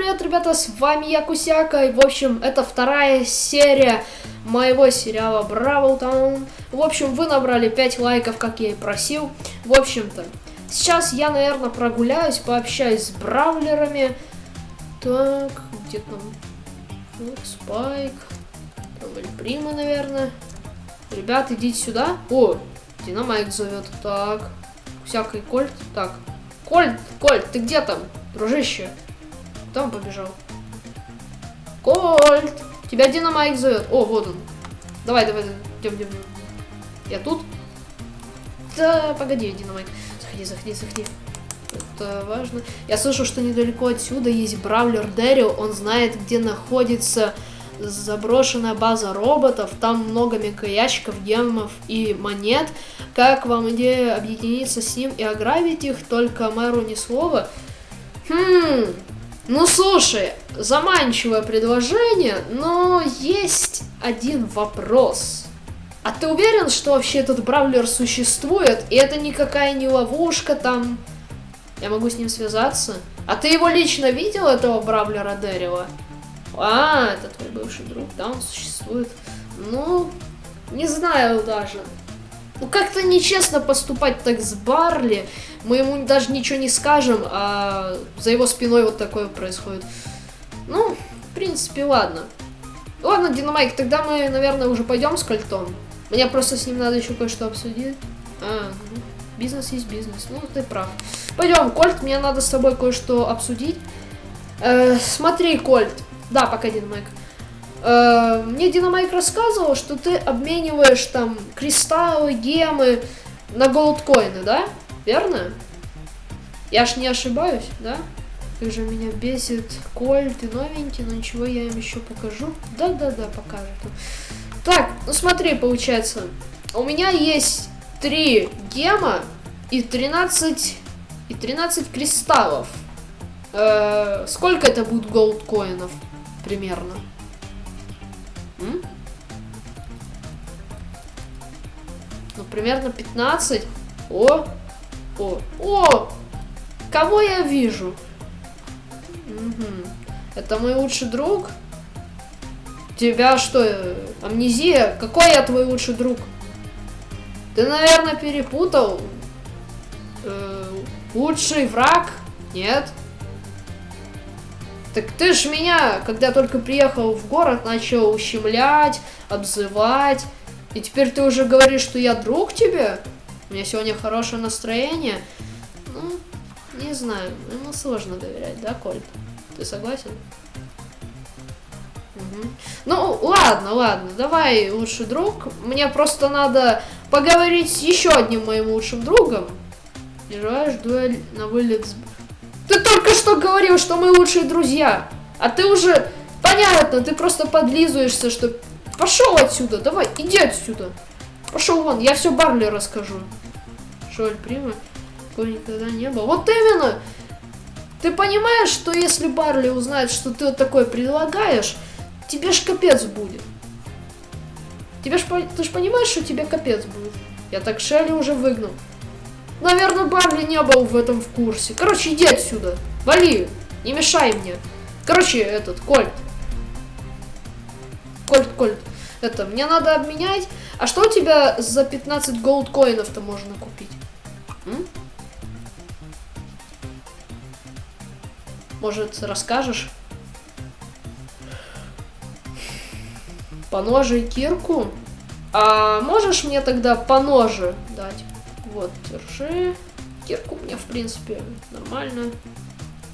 привет, ребята, с вами я Кусяка, и, в общем, это вторая серия моего сериала Бравл Таун. В общем, вы набрали 5 лайков, как я и просил. В общем-то, сейчас я, наверное, прогуляюсь, пообщаюсь с бравлерами. Так, где там? Так, Спайк. Там Прима, наверное. Ребят, идите сюда. О, Динамайк зовет. Так, Кусяка Кольт. Так, Кольт, Кольт, ты где там, дружище? Он побежал? Кольт! Тебя Динамайк зовет. О, вот он. Давай, давай, идем, идем. Я тут? Да, погоди, Динамайк. Заходи, заходи, заходи. Это важно. Я слышу, что недалеко отсюда есть Бравлер Дэрил. Он знает, где находится заброшенная база роботов. Там много мегаящиков, гемов и монет. Как вам идея объединиться с ним и ограбить их? Только мэру ни слова. Хм, ну слушай, заманчивое предложение, но есть один вопрос. А ты уверен, что вообще этот бравлер существует, и это никакая не ловушка там? Я могу с ним связаться? А ты его лично видел, этого бравлера Дэрила? А, это твой бывший друг, да, он существует. Ну, не знаю даже. Ну, как-то нечестно поступать так с Барли. Мы ему даже ничего не скажем, а за его спиной вот такое происходит. Ну, в принципе, ладно. Ладно, Динамайк, тогда мы, наверное, уже пойдем с Кольтом. Мне просто с ним надо еще кое-что обсудить. А, ну, бизнес есть бизнес. Ну, ты прав. Пойдем, Кольт, мне надо с тобой кое-что обсудить. Э, смотри, Кольт. Да, пока, Динамайк. Э, мне Динамайк рассказывал, что ты обмениваешь там кристаллы, гемы на голдкоины, да? Верно? Я ж не ошибаюсь, да? Как же меня бесит Коль, ты новенький, но ничего, я им еще покажу. Да-да-да, покажет. Так, ну смотри, получается, у меня есть 3 гема и 13, и 13 кристаллов. Э, сколько это будет голдкоинов примерно? Ну, примерно 15. О, о, о! Кого я вижу? Угу. Это мой лучший друг? Тебя что, амнезия? Какой я твой лучший друг? Ты, наверное, перепутал. Э, лучший враг? Нет. Так ты ж меня, когда только приехал в город, начал ущемлять, обзывать. И теперь ты уже говоришь, что я друг тебе? У меня сегодня хорошее настроение. Ну, не знаю, ему сложно доверять, да, Кольт? Ты согласен? Угу. Ну, ладно, ладно, давай, лучший друг. Мне просто надо поговорить с еще одним моим лучшим другом. Не желаешь дуэль на вылет с только что говорил, что мы лучшие друзья. А ты уже... Понятно, ты просто подлизываешься, что... Пошел отсюда, давай, иди отсюда. Пошел вон, я все Барли расскажу. Шоль, прима? Такого никогда не было. Вот именно! Ты понимаешь, что если Барли узнает, что ты вот такое предлагаешь, тебе ж капец будет. Тебе ж, ты ж понимаешь, что тебе капец будет. Я так Шелли уже выгнал. Наверное, Барли не был в этом в курсе. Короче, иди отсюда. Вали. Не мешай мне. Короче, этот, Кольт. Кольт, Кольт. Это, мне надо обменять. А что у тебя за 15 голдкоинов-то можно купить? М? Может, расскажешь? По ноже и кирку? А можешь мне тогда по ноже дать? Вот, держи. Кирку мне, в принципе, нормально.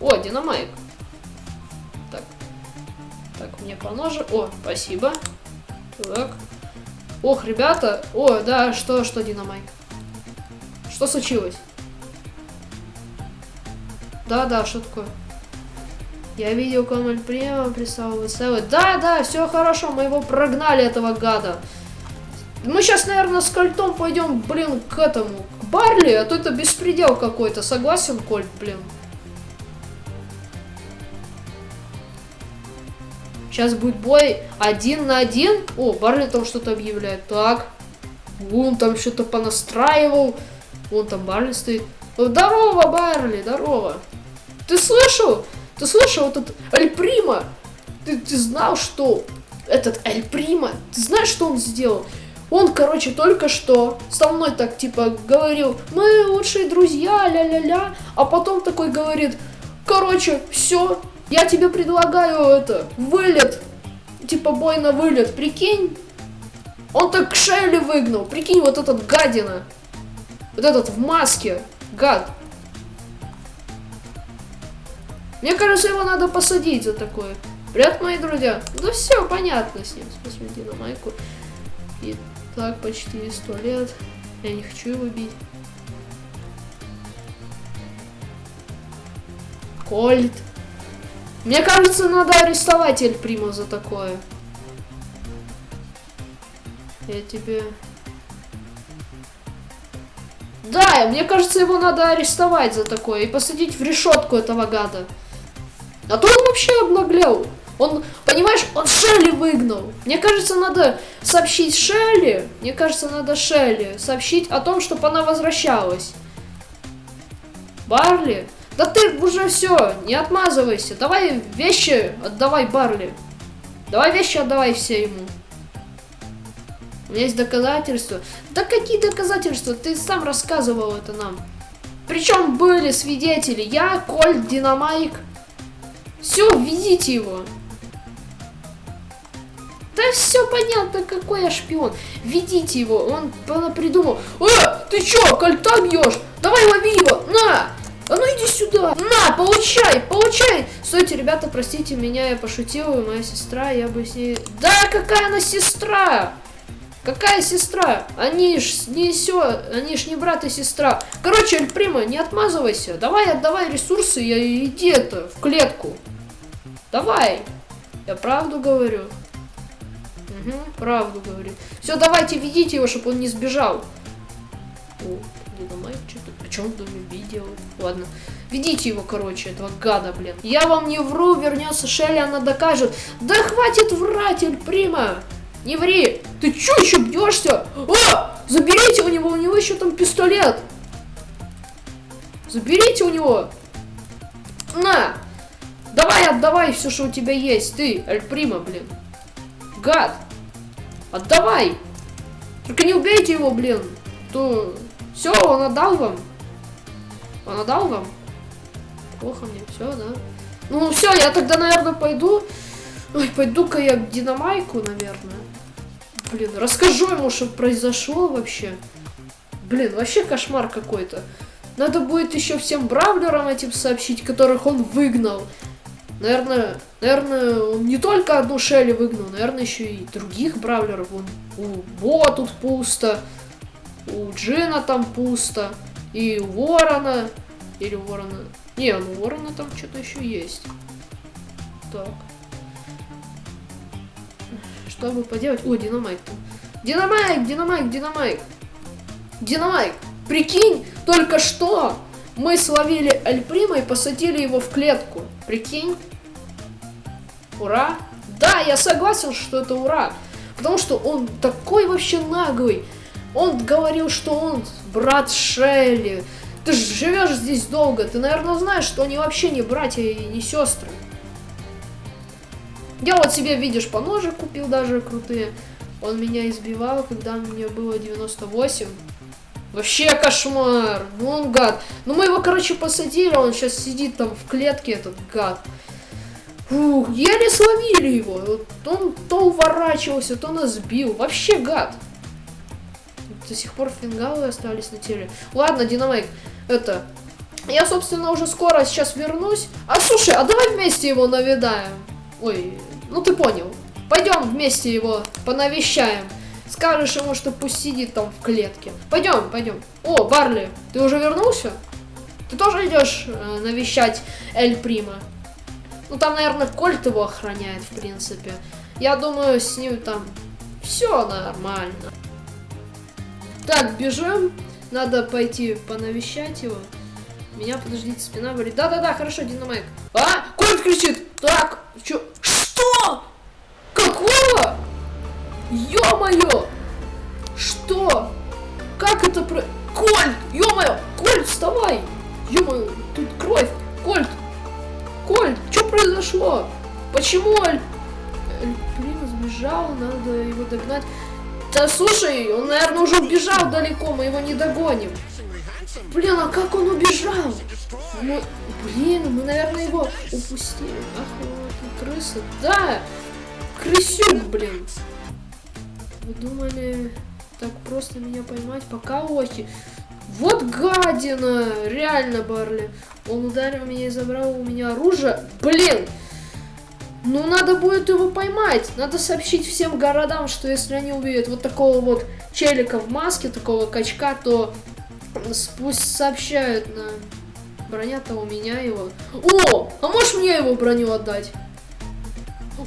О, динамайк. Так. Так, мне по ноже. О, спасибо. Так. Ох, ребята. О, да, что, что, динамайк? Что случилось? Да, да, что такое? Я видел Камаль Према, прислал ВСВ. Да, да, все хорошо, мы его прогнали, этого гада. Мы сейчас, наверное, с Кольтом пойдем, блин, к этому, к Барли, а то это беспредел какой-то. Согласен, Кольт, блин? Сейчас будет бой один на один. О, Барли там что-то объявляет. Так. Он там что-то понастраивал. Вон там Барли стоит. Здорово, Барли, здорово. Ты слышал? Ты слышал, этот Эль Прима? Ты, ты знал, что этот Эль Прима, ты знаешь, что он сделал? Он, короче, только что со мной так, типа, говорил, мы лучшие друзья, ля-ля-ля, а потом такой говорит, короче, все, я тебе предлагаю это, вылет, типа, бой на вылет, прикинь? Он так Шелли выгнал, прикинь, вот этот гадина, вот этот в маске, гад. Мне кажется, его надо посадить за такое. Привет, мои друзья. Да все, понятно с ним. Посмотри на майку. И так почти сто лет. Я не хочу его бить. Кольт. Мне кажется, надо арестовать Эль Прима за такое. Я тебе... Да, мне кажется, его надо арестовать за такое и посадить в решетку этого гада. А то он вообще обнаглел. Он, понимаешь, он Шелли выгнал. Мне кажется, надо сообщить Шелли, мне кажется, надо Шелли сообщить о том, чтобы она возвращалась. Барли? Да ты уже все, не отмазывайся. Давай вещи отдавай Барли. Давай вещи отдавай все ему. У меня есть доказательства. Да какие доказательства? Ты сам рассказывал это нам. Причем были свидетели. Я, Кольт, Динамайк. Все, введите его. Да все понятно, какой я шпион. Ведите его, он, он придумал. Э, ты чё, кольта бьешь? Давай лови его, на! А ну иди сюда, на, получай, получай. Стойте, ребята, простите меня, я пошутила, моя сестра, я бы с ней... Да, какая она сестра? Какая сестра? Они ж не все, они ж не брат и сестра. Короче, Эль Прима, не отмазывайся. Давай, отдавай ресурсы и иди это, в клетку. Давай. Я правду говорю. Угу, правду говорит. Все, давайте, ведите его, чтобы он не сбежал. О, динамайк что-то. А что он в доме видел? Ладно. Ведите его, короче, этого гада, блин. Я вам не вру, вернется Шелли, она докажет. Да хватит врать, Эль Прима! Не ври! Ты чё еще бьешься? А! Заберите у него, у него еще там пистолет! Заберите у него! На! Давай, отдавай все, что у тебя есть, ты, Эль Прима, блин. Гад! Отдавай! Только не убейте его, блин. То... Все, он отдал вам. Он отдал вам? Плохо мне, все, да? Ну, все, я тогда, наверное, пойду. Ой, пойду-ка я к Динамайку, наверное. Блин, расскажу ему, что произошло вообще. Блин, вообще кошмар какой-то. Надо будет еще всем бравлерам этим сообщить, которых он выгнал. Наверное, наверное, он не только одну Шелли выгнал, наверное, еще и других бравлеров. Вон, у Бо тут пусто, у Джина там пусто, и у Ворона, или у Ворона... Не, ну у Ворона там что-то еще есть. Так. Что бы поделать? О, Динамайк там. Динамайк, Динамайк, Динамайк. Динамайк, прикинь, только что мы словили Альприма и посадили его в клетку. Прикинь? Ура! Да, я согласен, что это ура. Потому что он такой вообще наглый. Он говорил, что он брат Шелли. Ты же живешь здесь долго. Ты, наверное, знаешь, что они вообще не братья и не сестры. Я вот себе, видишь, по ноже купил даже крутые. Он меня избивал, когда мне было 98. Вообще кошмар. Ну он гад. Ну мы его, короче, посадили. Он сейчас сидит там в клетке, этот гад. Фух, еле словили его. Вот он то уворачивался, то нас бил. Вообще гад. До сих пор фингалы остались на теле. Ладно, Динамайк, это... Я, собственно, уже скоро сейчас вернусь. А слушай, а давай вместе его навидаем. Ой, ну ты понял. Пойдем вместе его понавещаем. Скажешь ему, что пусть сидит там в клетке. Пойдем, пойдем. О, Барли, ты уже вернулся? Ты тоже идешь э, навещать Эль Прима? Ну, там, наверное, Кольт его охраняет, в принципе. Я думаю, с ним там все нормально. Так, бежим. Надо пойти понавещать его. Меня, подождите, спина болит. Да-да-да, хорошо, Динамайк. А, Кольт кричит. Так, что? Что? Какого? Ё-моё! Что? Как это про... Кольт! Ё-моё! Кольт, вставай! Ё-моё, тут кровь! Кольт! Кольт, что произошло? Почему Аль... Блин, сбежал, надо его догнать. Да слушай, он, наверное, уже убежал далеко, мы его не догоним. Блин, а как он убежал? Мы... Блин, мы, наверное, его упустили. Ах, вот крыса. Да, крысюк, блин. Вы думали, так просто меня поймать? Пока лохи. Вот гадина! Реально, Барли. Он ударил меня и забрал у меня оружие. Блин! Ну, надо будет его поймать. Надо сообщить всем городам, что если они увидят вот такого вот челика в маске, такого качка, то пусть сообщают на... Броня-то у меня его. О! А можешь мне его броню отдать?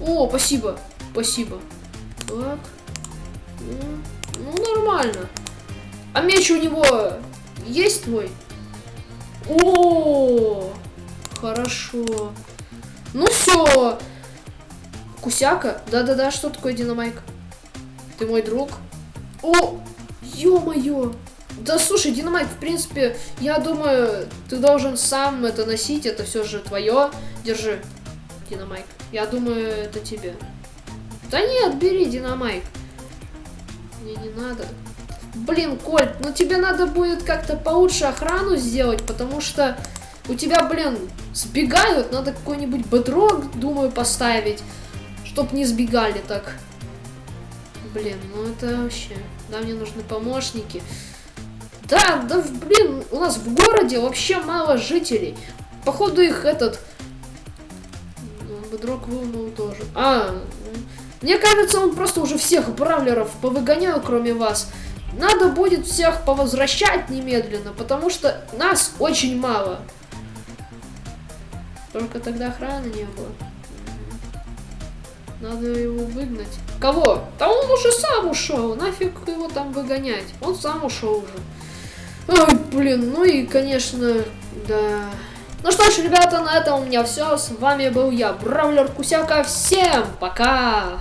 О, спасибо. Спасибо. Так. Ну, ну нормально. А меч у него есть твой? О, хорошо. Ну все. Кусяка? Да-да-да, что такое динамайк? Ты мой друг? О, ё-моё. Да слушай, Динамайк, в принципе, я думаю, ты должен сам это носить, это все же твое. Держи, Динамайк. Я думаю, это тебе. Да нет, бери, Динамайк. Мне не надо. Блин, Коль, ну тебе надо будет как-то получше охрану сделать, потому что у тебя, блин, сбегают, надо какой-нибудь бедрок, думаю, поставить, чтоб не сбегали так. Блин, ну это вообще... Да, мне нужны помощники. Да, да, блин, у нас в городе вообще мало жителей. Походу их этот... Ну, бедрок вынул тоже. А, мне кажется, он просто уже всех бравлеров повыгонял, кроме вас. Надо будет всех повозвращать немедленно, потому что нас очень мало. Только тогда охраны не было. Надо его выгнать. Кого? Да он уже сам ушел. Нафиг его там выгонять. Он сам ушел уже. Ой, блин, ну и, конечно, да. Ну что ж, ребята, на этом у меня все. С вами был я, Бравлер Кусяка. Всем пока!